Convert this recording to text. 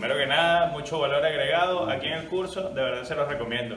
Primero que nada, mucho valor agregado aquí en el curso, de verdad se los recomiendo.